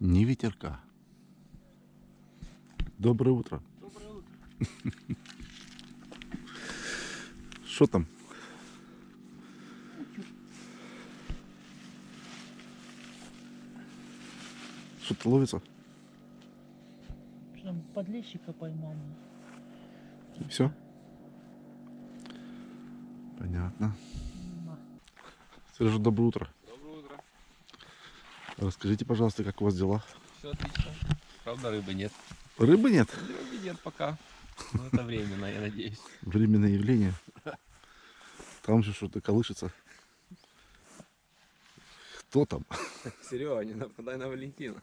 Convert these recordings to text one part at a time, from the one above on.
Ни ветерка. Доброе утро. Доброе утро. Что там? Что-то ловится? Прям подлещика поймал. Все? Понятно. Сережа. Доброе утро. Расскажите, пожалуйста, как у вас дела? Все отлично. Правда, рыбы нет. Рыбы нет? Рыбы нет пока. Но это временно, я надеюсь. Временное явление. Там же что-то колышется. Кто там? Серега, не нападай на Валентина.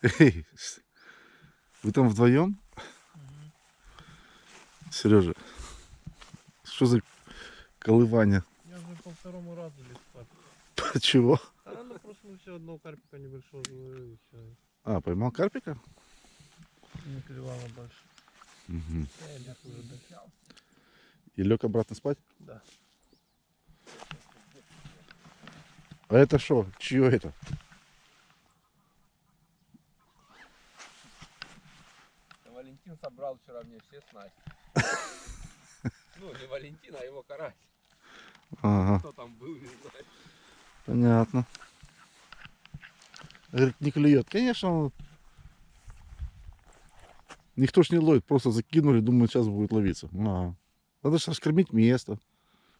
Эй, вы там вдвоем? Сережа, что за колывание? Я уже по второму разу лез спать. Чего? А ну просто ну, все одного карпика небольшого все. А, поймал карпика? Не клевало больше. Мгм. Я лег уже. И лег обратно спать? Да. А это что? Чье это? Валентин собрал вчера мне все снасти. Ну, не Валентин, а его карась. Ага, Кто там был, не знаю. понятно. Говорит, не клюет. Конечно, он- никто ж не ловит, просто закинули, думают, сейчас будет ловиться. А, Надо же раскормить место,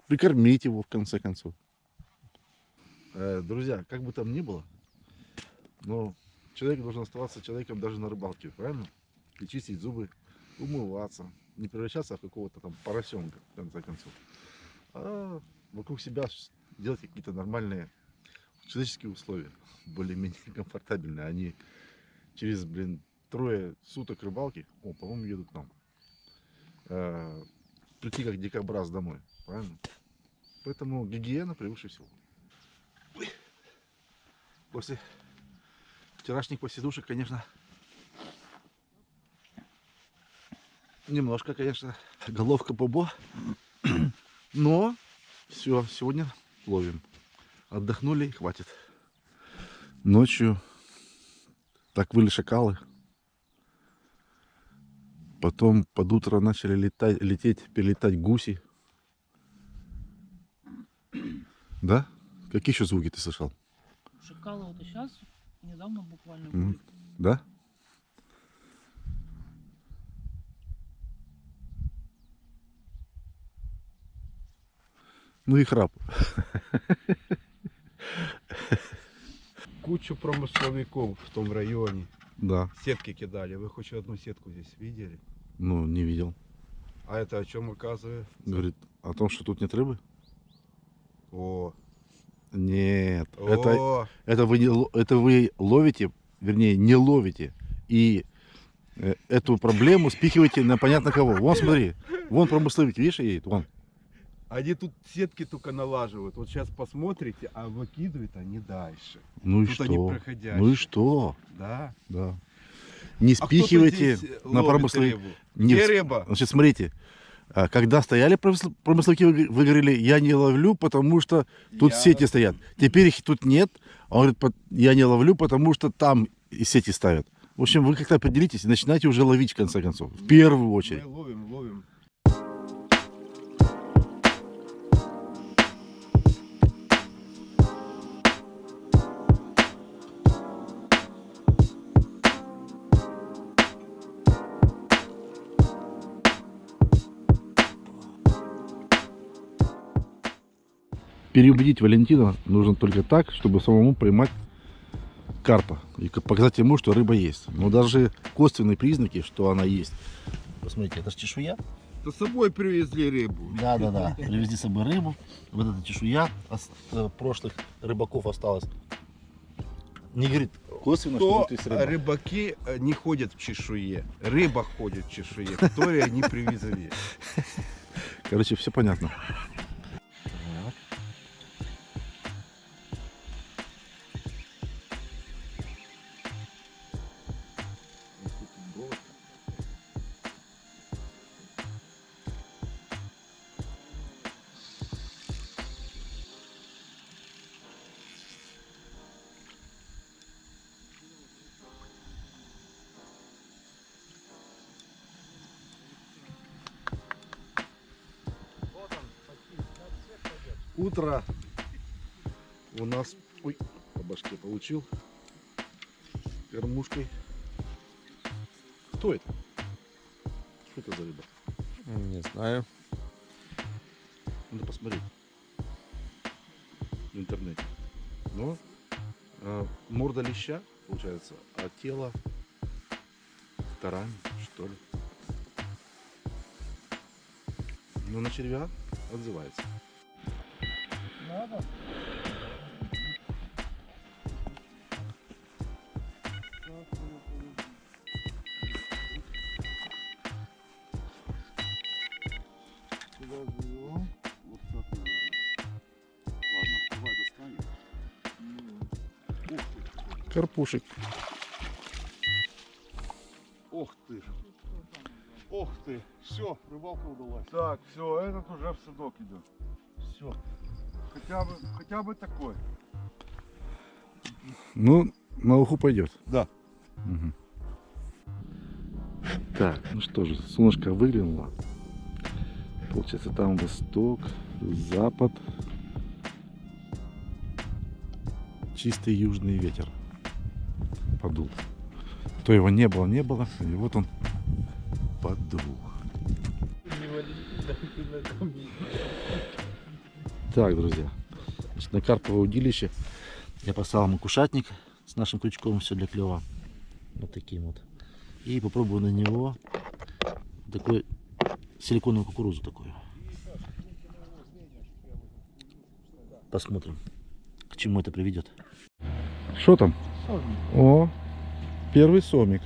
прикормить его в конце концов. Э, друзья, как бы там ни было, но человек должен оставаться человеком даже на рыбалке, правильно? И чистить зубы, умываться, не превращаться в какого-то там поросенка, в конце концов. А вокруг себя делать какие-то нормальные человеческие условия, более-менее комфортабельные. Они через, блин, трое суток рыбалки, о, по-моему, едут нам, э, прийти как дикобраз домой, правильно? Поэтому гигиена превыше всего. После вчерашних посидушек, конечно, немножко, конечно, головка бобо, но все, сегодня ловим. Отдохнули и хватит. Ночью так выли шакалы. Потом под утро начали летать, лететь, перелетать гуси. Да? Какие еще звуки ты слышал? Шакалы вот и сейчас, недавно буквально были. Да? Ну и храп. кучу промысловиков в том районе. Да. Сетки кидали. Вы хоть одну сетку здесь видели? Ну, не видел. А это о чем указывает? Говорит о том, что тут нет рыбы? О, Нет. Это, о, это, вы, не это вы ловите, вернее, не ловите. И э, эту проблему спихиваете на понятно кого. Вон, смотри. Вон промысловик, видишь, едет? Вон. Они тут сетки только налаживают. Вот сейчас посмотрите, а выкидывают они дальше. Ну и тут что? они проходящие. Ну и что? Да. Да. Не А спихивайте здесь на рыбу. Не рыба? Значит, смотрите. а, Когда стояли промысл- промысловики, вы говорили, я не ловлю, потому что тут Я- сети стоят. Теперь их тут нет. Он говорит, «Пот- я не ловлю, потому что там и сети ставят. В общем, вы как-то определитесь и начинайте уже ловить, в конце концов. В первую очередь. Мы ловим, ловим. Переубедить Валентина нужно только так, чтобы самому поймать карпа. И показать ему, что рыба есть. Но даже косвенные признаки, что она есть. Посмотрите, это же чешуя. То с собой привезли рыбу. Да, да, да. Привезли с собой рыбу. Вот эта чешуя э, прошлых рыбаков осталась. Не говорит косвенно, что То тут есть рыба. рыбаки э, не ходят в чешуе. Рыба ходит в чешуе, которую они привезли. Короче, все понятно. Утро у нас... Ой, по башке получил. Кормушкой. Кто это? Что это за рыба? Не знаю. Надо посмотреть в интернете. Но э, морда леща, получается, а тело тарань, что ли. Ну, на червя отзывается. Карпушек. Ох ты. Ох ты. Все, рыбалка удалась. Так, все, этот уже в садок идет. Все. Хотя бы, хотя бы такой. Ну, на уху пойдет. Да. Мгм. Так, ну что же, солнышко выглянуло. Получается, там восток, запад. Чистый южный ветер подул. То его не было, не было, и вот он подул. Так, друзья, значит, на карповое удилище я поставил макушатник с нашим крючком, все для клева. Вот таким вот. И попробую на него такой силиконовую кукурузу такую. Посмотрим, к чему это приведет. Что там? О, первый сомик.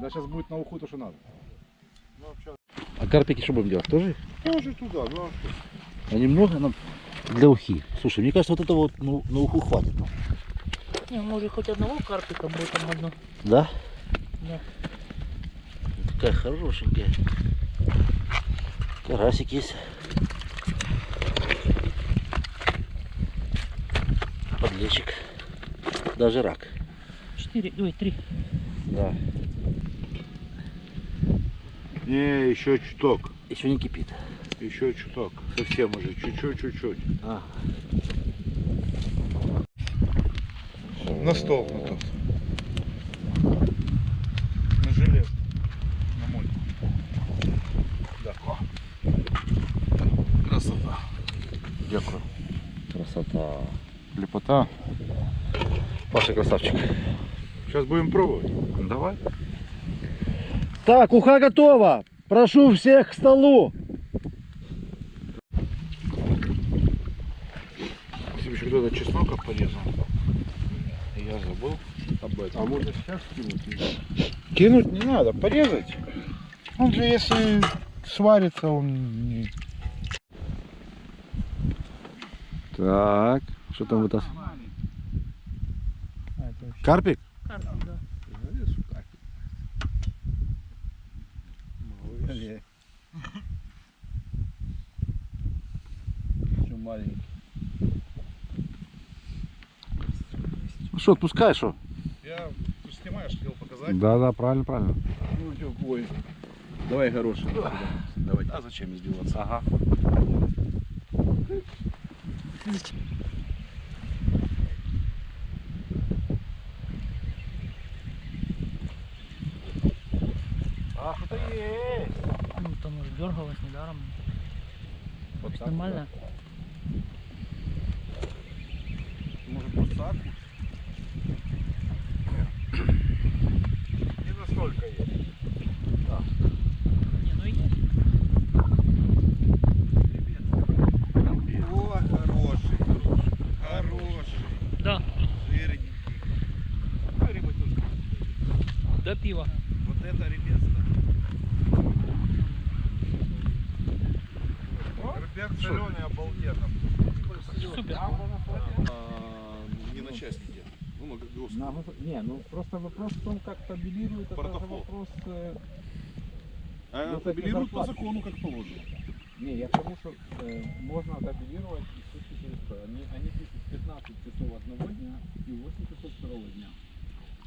Да, сейчас будет на уху то, что надо. Ну. А карпики что будем делать? Тоже? Тоже туда, ну а что? Они много нам для ухи. Слушай, мне кажется, вот этого вот ну, на уху хватит. Не, может хоть одного карпика будет там одно. Да? Да. Такая хорошенькая. Карасик есть. Подлечик. Даже рак. Четыре, ой, три. Да. Не, еще чуток. Еще не кипит. Еще чуток. Совсем уже. Чуть-чуть, чуть-чуть. А. На стол на тот. На желез. На мой. Да. Красота. Дякую. Красота. Лепота. Паша красавчик. Сейчас будем пробовать. Давай. Так, уха готова. Прошу всех к столу. себе еще когда-то чеснока порезал. Я забыл об этом. А можно сейчас кинуть? Кинуть не надо, порезать. Он же если сварится, он не- Так, что там вытас? А, Карпик? карпик, да. Еще маленький. Ну что, отпускай, что? Я, ты же снимаешь, хотел показать. Да, да, правильно, правильно. Ну что, бой. Давай горошек. Давай. А зачем издеваться? Ага. А, что-то есть. Ну, там уже дергалась недаром. Вот так, Нормально? Может, подсаку? Не настолько есть. Не, ну есть. О, хороший. Хороший. Да, Жирненький. Ну, рыба тоже. До пива. Вот это ребята. Ребят соленый обалденно. Супер. Не на частники. Ну, на гости. На вып- Не, ну просто вопрос в том, как табелируют, это же вопрос... э, А Ну, табелируют по закону, как положено. Не, я к тому, что э, можно табелировать и сутки через что. Они, они пишут 15 часов одного дня и 8 часов второго дня.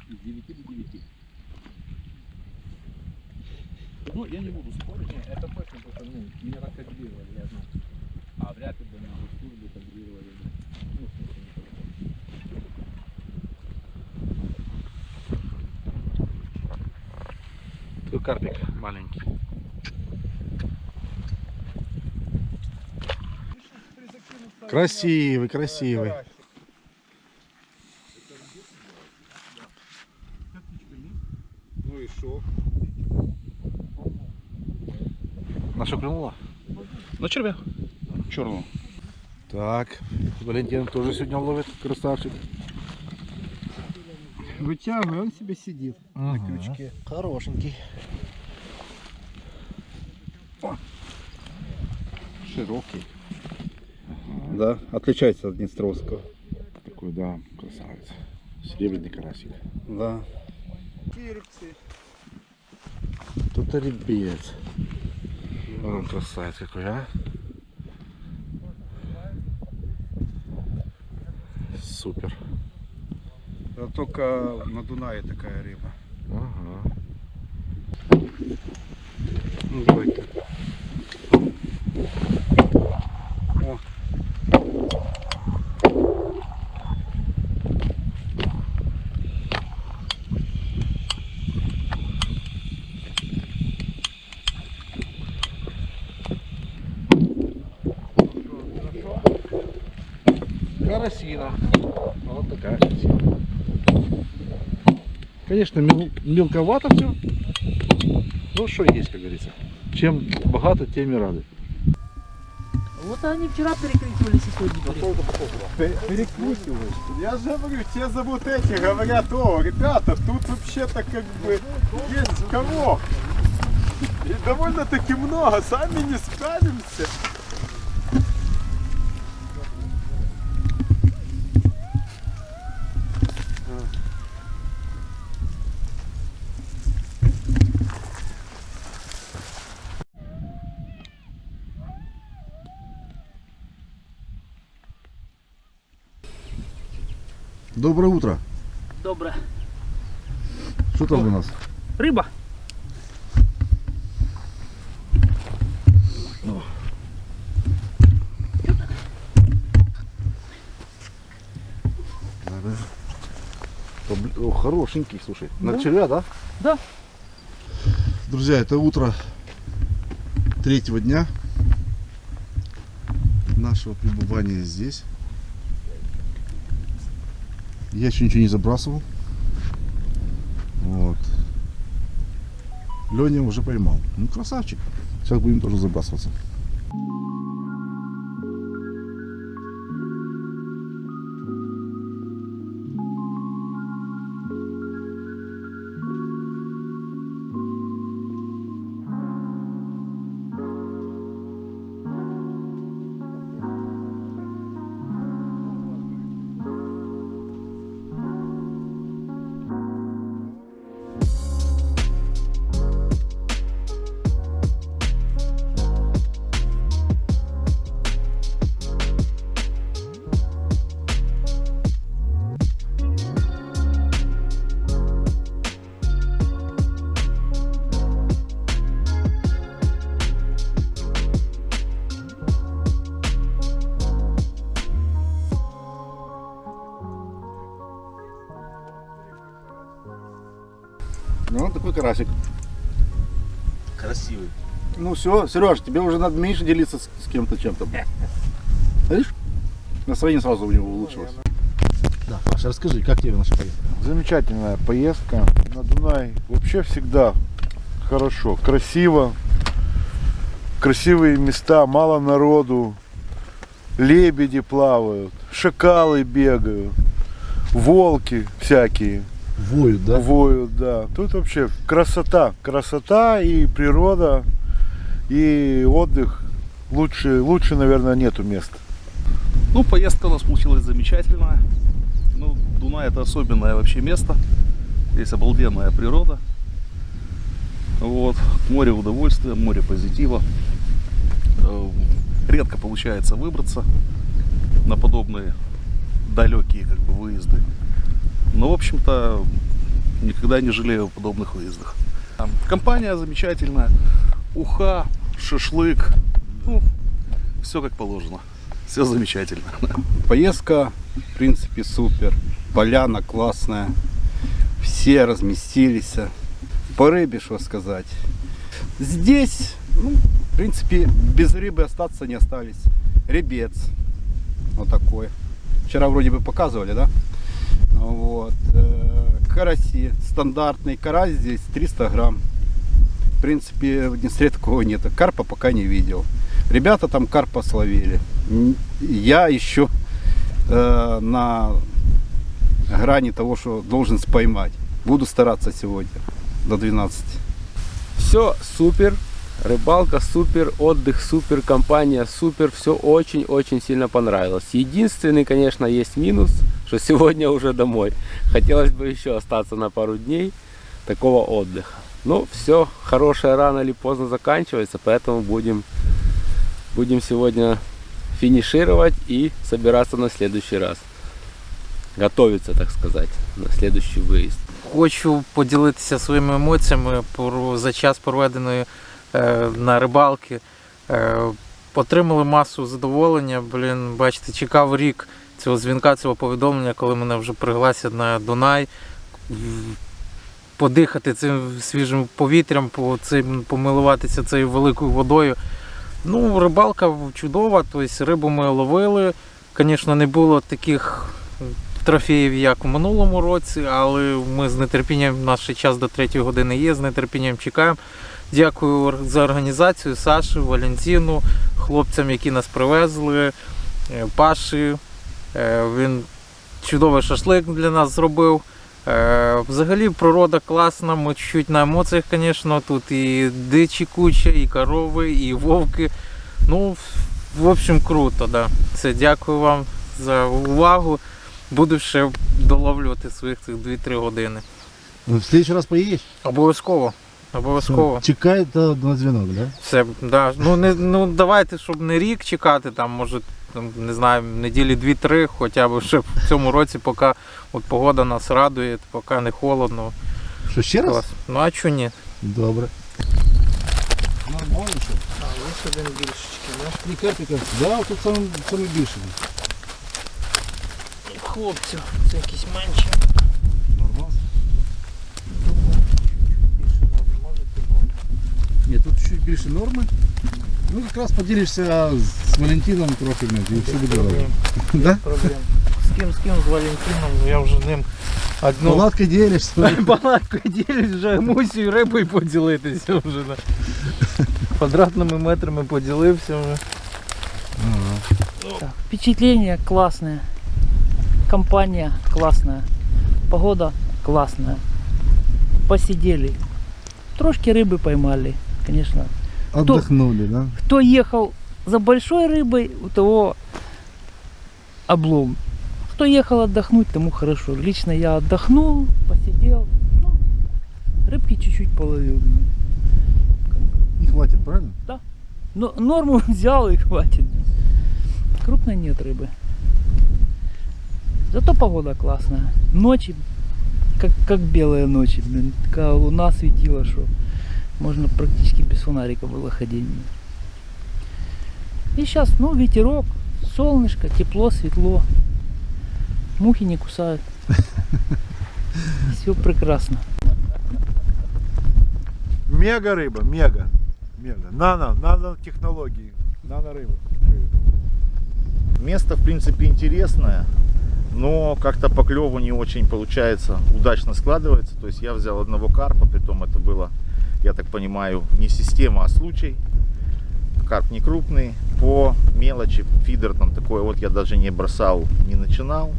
С 9 до 9. Ну, я не буду спорить. Не, это точно, просто, ну, меня так табелировали, я знаю. А вряд ли бы службе. Ну, в смысле, не по-другому. Такой карпик маленький. Красивый, красивый. Ну и шо? На что клюнула? На червя. Черную. Так, Валентин тоже сегодня ловит, красавчик. Вытягивай, он себе сидит на Ага. крючке. Хорошенький. Широкий. Да, отличается от Днестровского. Такой, да, красавец. Серебряный карасик. Да. Тут ребец. Он красавец какой, а? Супер. Это только на Дунае такая рыба. Ага. Ну, давай-ка. Карасина. Вот такая карасина. Конечно, мел- мелковато все. Ну, что есть, как говорится. Чем богато, тем и рады. Вот они вчера перекрикивались и сегодня перекрикивались. Я же говорю, те зовут эти, говорят, о, ребята, тут вообще-то как бы есть кого. И довольно-таки много, сами не справимся. Доброе утро. Добре. Что там у нас? Рыба. О, хорошенький, слушай. На Да. червя, да? Да. Друзья, это утро третьего дня нашего пребывания здесь. Я еще ничего не забрасывал. Вот. Леня уже поймал. Ну, красавчик. Сейчас будем тоже забрасываться. Все, Сереж, тебе уже надо меньше делиться с, с кем-то чем-то. Видишь? Настроение сразу у него улучшилось. Да, Паша, расскажи, как тебе наша поездка? Замечательная поездка на Дунай. Вообще всегда хорошо, красиво. Красивые места, мало народу. Лебеди плавают, шакалы бегают, волки всякие Воют, да? воют, да. Тут вообще красота, красота и природа, и отдых. Лучше, лучше, наверное, нету места. Ну, поездка у нас получилась замечательная. Ну, Дунай это особенное вообще место. Здесь обалденная природа. Вот. Море удовольствия, море позитива. Э, Редко получается выбраться на подобные далекие как бы выезды. Но, в общем-то, никогда не жалею о подобных выездах. Компания замечательная. Уха, шашлык. Ну, все как положено. Все замечательно. Поездка, в принципе, супер. Поляна классная. Все разместились. По рыбе, что сказать. Здесь, ну, в принципе, без рыбы остаться не остались. Ребец. Вот такой. Вчера вроде бы показывали, да? Вот. Э, Караси. Стандартный карась здесь 300 грамм. В принципе, в Днестре такого нет. Карпа пока не видел. Ребята там карпа словили. Я еще э, на грани того, что должен споймать. Буду стараться сегодня до 12. Все супер, рыбалка супер, отдых супер, компания супер, все очень-очень сильно понравилось. Единственный, конечно, есть минус, что сегодня уже домой. Хотелось бы еще остаться на пару дней такого отдыха. Ну, все, хорошее рано или поздно заканчивается, поэтому будем, будем сегодня финишировать и собираться на следующий раз. Готовиться, так сказать, на следующий выезд. Хочу поділитися своїми емоціями за час проведеної е, на рибалки. Е, отримали масу задоволення. Блін, бачите, чекав рік цього дзвінка, цього повідомлення, коли мене вже пригласять на Дунай. Подихати цим свіжим повітрям, по цим, помилуватися цією великою водою. Ну, рибалка чудова, тобто рибу ми ловили. Звісно, не було таких трофеїв, як у минулому році, але ми з нетерпінням, наш час до 3 години є, з нетерпінням чекаємо. Дякую за організацію Саші, Валентину, хлопцям, які нас привезли, е, Паші. Е, Він чудовий шашлик для нас зробив. Е, Взагалі природа класна, ми чуть на емоціях, звісно, тут і дичі куча, і корови, і вовки. Ну, в общем, круто, да. Все, дякую вам за увагу. Буду ще доловлювати своїх цих 2-3 години. В следующий раз поедешь? Обов'язково. Обов'язково. Чекай до, на звонок, да? Все, да. Ну, не, ну давайте, щоб не рік чекати, там, може, там, не знаю, неділі 2-3, хоча б ще в цьому році, поки от погода нас радує, поки не холодно. Що, ще раз? Клас. Ну а чого ні? Добре. Нормально, що? А, ось один більшечки, Три карпика. Да, тут саме, саме більше. Хлопців, це якісь менші. Нормально. Ні, тут чуть більше норми. Ну, якраз поділишся з Валентином трохи, і все буде добре. Да? проблем. З ким, з ким, з Валентином, я вже ним одну Палатки ділишся. палаткою ділюсь, вже мусю рибою поділитися вже. Да. Квадратними метрами поділився вже. Так, впечатление классное. Компания классная. Погода классная. Посидели. Трошки рыбы поймали, конечно. Отдохнули, да? Кто ехал за большой рыбой, у того облом. Кто ехал отдохнуть, тому хорошо. Лично я отдохнул, посидел. Ну, рыбки чуть-чуть половил. И хватит, правильно? Но норму взял и хватит. Крупной нет рыбы. Зато погода классная. Ночи, как, как белые ночи. блин. Такая луна светила, что можно практически без фонарика было ходить. И сейчас, ну, ветерок, солнышко, тепло, светло. Мухи не кусают. Все прекрасно. Мега рыба, мега. Мега. Нано, нано технологии. Нано рыба. Место, в принципе, интересное, но как-то по клеву не очень получается, удачно складывается. То есть я взял одного карпа, притом это было, я так понимаю, не система, а случай. Карп не крупный, по мелочи, фидер там такой, вот я даже не бросал, не начинал.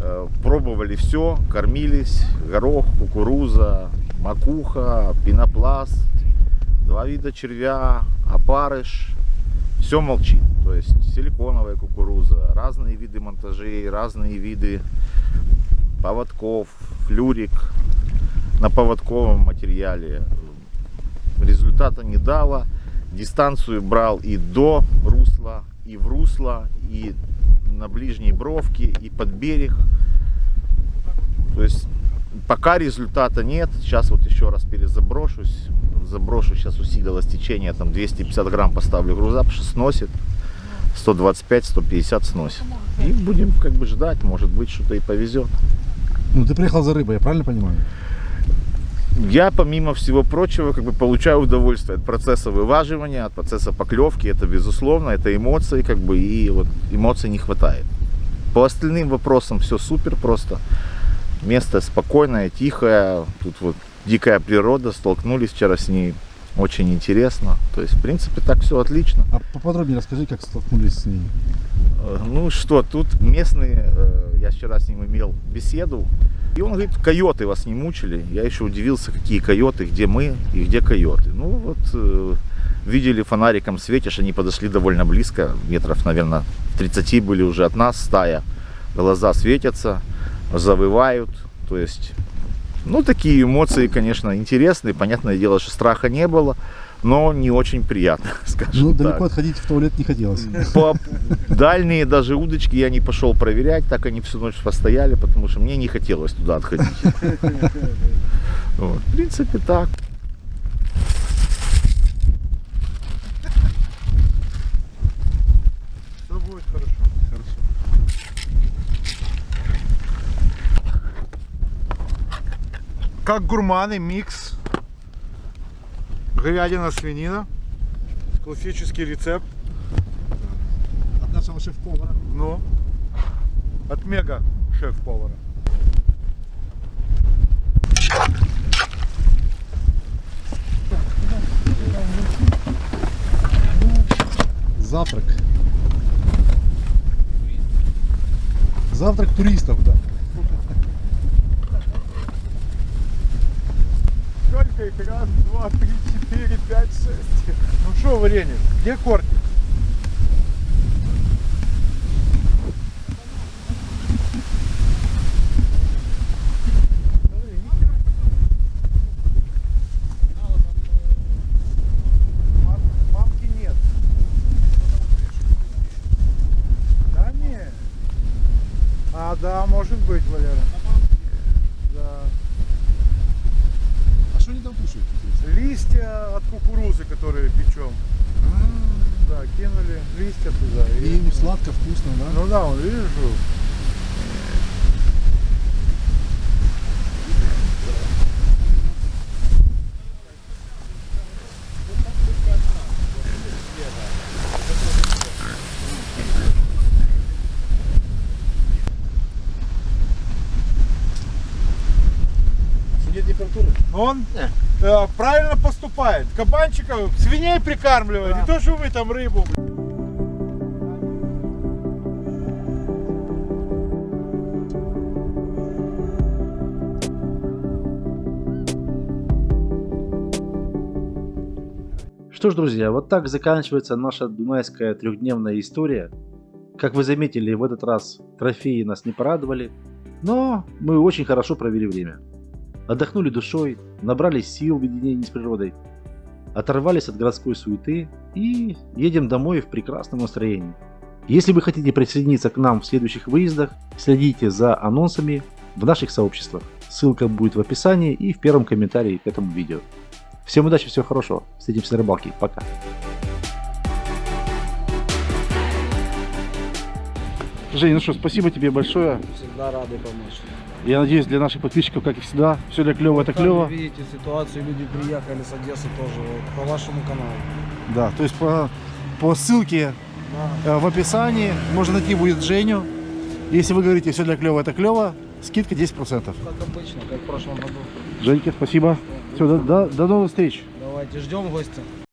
Э, Пробовали все, кормились, горох, кукуруза, макуха, пенопласт, два вида червя, опарыш, все молчит. То есть силиконовая кукуруза, разные виды монтажей, разные виды поводков, флюрик на поводковом материале. Результата не дало. Дистанцию брал и до русла, и в русло, и на ближней бровке, и под берег. То есть пока результата нет. Сейчас вот еще раз перезаброшусь. Заброшу, сейчас усилилось течение, там 250 грамм поставлю груза, потому что сносит. 125-150 сносит. И будем как бы ждать, может быть что-то и повезет. Ну ты приехал за рыбой, я правильно понимаю? Я, помимо всего прочего, как бы получаю удовольствие от процесса вываживания, от процесса поклевки. Это безусловно, это эмоции, как бы, и вот эмоций не хватает. По остальным вопросам все супер просто. Место спокойное, тихое. Тут вот дикая природа, столкнулись вчера с ней. Очень интересно. То есть, в принципе, так все отлично. А поподробнее расскажи, как столкнулись с ней. Э, Ну что, тут местные, э, я вчера с ним имел беседу, и он говорит, койоты вас не мучили. Я еще удивился, какие койоты, где мы и где койоты. Ну вот, э, видели фонариком светишь, они подошли довольно близко, метров, наверное, 30 были уже от нас стая. Глаза светятся, завывают, то есть, ну такие эмоции, конечно, интересные. Понятное дело, что страха не было, но не очень приятно, скажем Ну, так. далеко отходить в туалет не хотелось. По дальние даже удочки я не пошел проверять, так они всю ночь постояли, потому что мне не хотелось туда отходить. Вот. В принципе, так. Все будет хорошо. Хорошо. Как гурманы, микс. Говядина, свинина. Классический рецепт. От нашего шеф-повара. Ну, от мега шеф-повара. Завтрак. Завтрак туристов, да. Сколько их? Раз, два, три, четыре, пять, шесть. Ну что, где Мамки нет. Да нет. А, да, может быть, Валера. Да. А что они там кушают? интересно? Листья от кукурузы, которые печем. Да, кинули листья туда. И им сладко, вкусно, да? Ну да, он, видишь, жук. Нет температуры? Он э, правильно поступает. Кабанчиков, свиней прикармливает. Не то, что вы там рыбу. Что ж, друзья, вот так заканчивается наша дунайская трехдневная история. Как вы заметили, в этот раз трофеи нас не порадовали, но мы очень хорошо провели время. Отдохнули душой, набрались сил в единении с природой, оторвались от городской суеты и едем домой в прекрасном настроении. Если вы хотите присоединиться к нам в следующих выездах, следите за анонсами в наших сообществах. Ссылка будет в описании и в первом комментарии к этому видео. Всем удачи, всего хорошего. Встретимся на рыбалке. Пока. Жень, ну что, спасибо тебе большое. Всегда рады помочь. Я надеюсь, для наших подписчиков, как и всегда, все для клево, это Сами клево. видите ситуацию, люди приехали с Одессы тоже вот, по вашему каналу. Да, то есть по, по ссылке э, в описании можно найти будет Женю. Если вы говорите все для клево, это клево, скидка 10%. Как обычно, как в прошлом году. Женька, спасибо. Все, до, до- до новых встреч. Давайте ждем гостя.